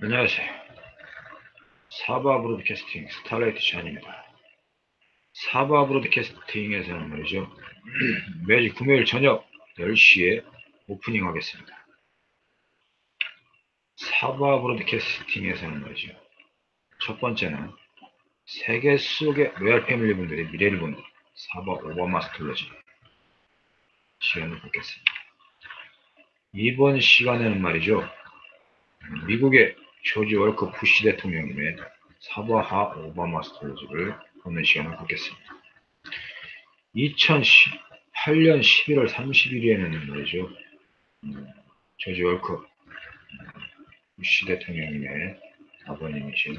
안녕하세요. 사바 broadcasting 스타라이트 샤입니다. 사바 broadcasting에서는 말이죠. 매주 금요일 저녁 10시에 오프닝 하겠습니다. 사바 broadcasting에서는 말이죠. 첫 번째는 세계 속의 royal family 분들의 미래를 보는 사바 오바마 스톨러지 시간을 갖겠습니다. 이번 시간에는 말이죠. 미국의 조지 월커 부시 대통령님의 사바하 오바마 스토리지를 보는 시간을 갖겠습니다. 2008년 11월 30일에는 말이죠. 음, 조지 월커 부시 대통령님의 아버님이신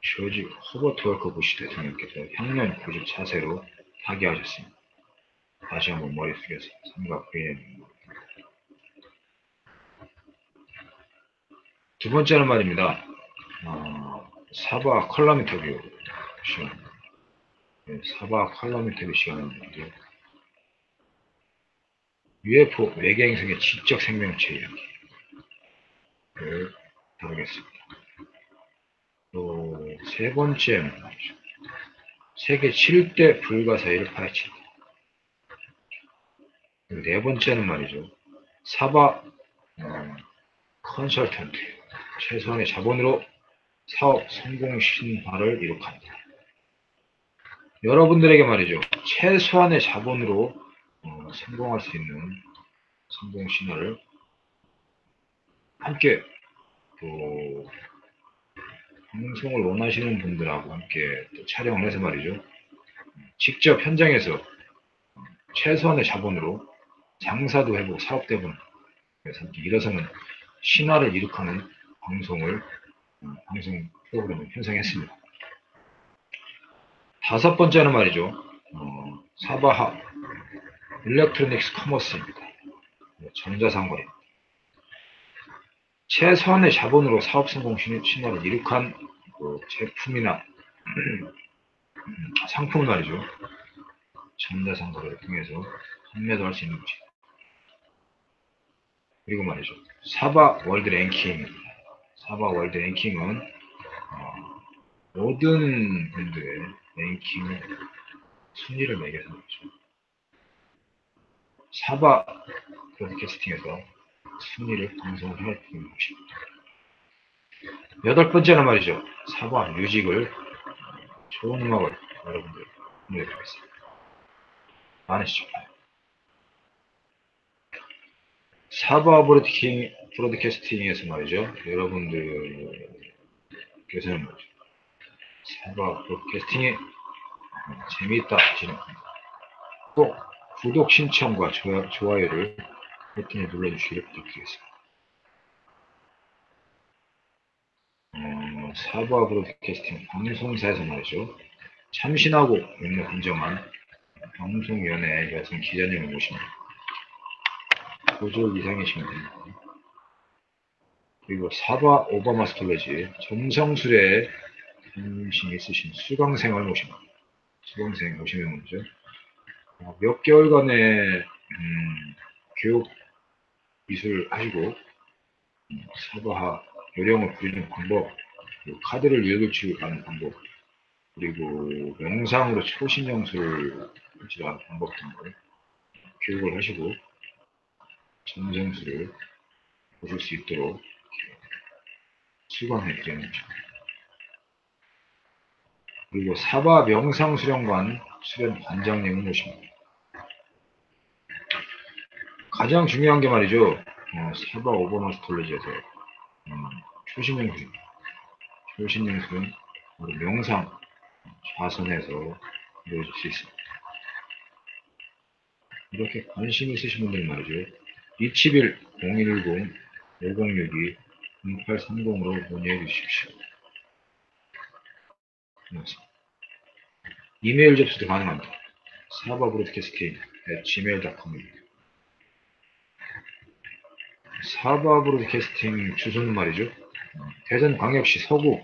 조지 허버트 월커 부시 대통령께서 향년 94세로 타계하셨습니다. 다시 한번 머릿속에서 삼각 부인해 두 번째는 말입니다. 어, 사바 컬럼 인터뷰 시간. 네, 사바 컬럼 인터뷰 시간인데 UFO 외계행성의 지적 생명체 이야기를 다루겠습니다. 또 세 번째는 말이죠. 세계 7대 불가사의를 파헤친다. 네 번째는 말이죠. 사바 어, 컨설턴트 최소한의 자본으로 사업 성공 신화를 이룩한다. 여러분들에게 말이죠. 최소한의 자본으로 어, 성공할 수 있는 성공 신화를 함께 또 방송을 원하시는 분들하고 함께 또 촬영을 해서 말이죠. 직접 현장에서 최소한의 자본으로 장사도 해보고 사업도 해보는 그래서 일어서는 신화를 이룩하는 방송을 어, 방송 프로그램을 편성했습니다. 다섯 번째는 말이죠. 어, 사바하 electronics commerce입니다. 전자상거래. 최소한의 자본으로 사업 성공 신화를 이룩한 그 제품이나 상품 말이죠. 전자상거래를 통해서 판매도 할 수 있는 것입니다. 그리고 말이죠. 사바 world ranking입니다. 사바 world ranking은 어, 모든 분들의 랭킹 순위를 매겨서 말이죠. 사바 브로드캐스팅에서 순위를 방송을 할 것입니다. 여덟 번째는 말이죠. 사바 뮤직을 좋은 음악을 여러분들 보내드리겠습니다. 많은 시청 사바 브로드캐스팅, 브로드캐스팅에서 말이죠. 여러분들께서는 말이죠. 사바 브로드캐스팅이 재미있다 하시는 꼭 구독 신청과 좋아, 요를 버튼에 눌러주시기를 부탁드리겠습니다. 어, 사바 브로드캐스팅 방송사에서 말이죠. 참신하고 능력 인정한 방송위원회 여성 기자님을 모십니다. 고졸 이상이시면 됩니다. 그리고 사바 오바마 스톨레지 정성술에 관심 있으신 수강생을 모십니다. 수강생 오시면 먼저 어, 몇 개월간의 음, 교육 미술 하시고 음, 사바하 요령을 부리는 방법 카드를 읽을 하는 방법 그리고 영상으로 초신 영술을 하는 방법 등을 교육을 하시고 정정수를 보실 수 있도록 수강해 거죠. 그리고 사바 명상수련관 수련 관장님을 모십니다. 가장 중요한 게 말이죠. 어, 사바 오버마스톨로지에서 음, 초신명술입니다. 초신명술은 명상 좌선해서 이루어질 수 있습니다. 이렇게 관심 있으신 분들 말이죠. 271 010 5062 0830으로 문의해 주십시오. 이메일 접수도 가능합니다. 사바 브로드캐스팅 gmail.com입니다. 사바 브로드캐스팅 주소는 말이죠. 대전광역시 서구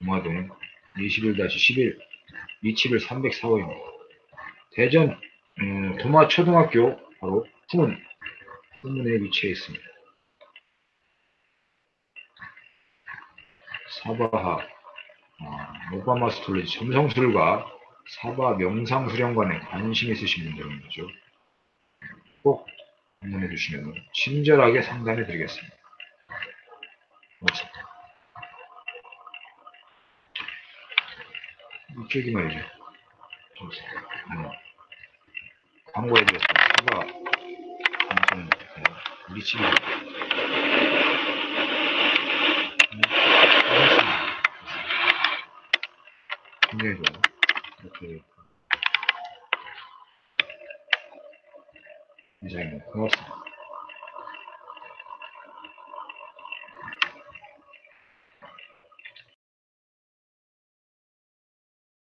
동화동 21-11 271 304호입니다. 대전 음, 도마초등학교 바로 품은 후문에 위치해 있습니다. 사바하, 아, 오바마 스톨리지 점성술과 사바 명상 수련관에 관심 있으신 분들은 거죠. 꼭 방문해 주시면 친절하게 상담해 드리겠습니다. 고맙습니다. 이쪽이 말이죠. 음. 광고해 드렸습니다. 사바 우리 음, 고맙습니다. 굉장히 좋아요. 이렇게 디자인은 고맙습니다.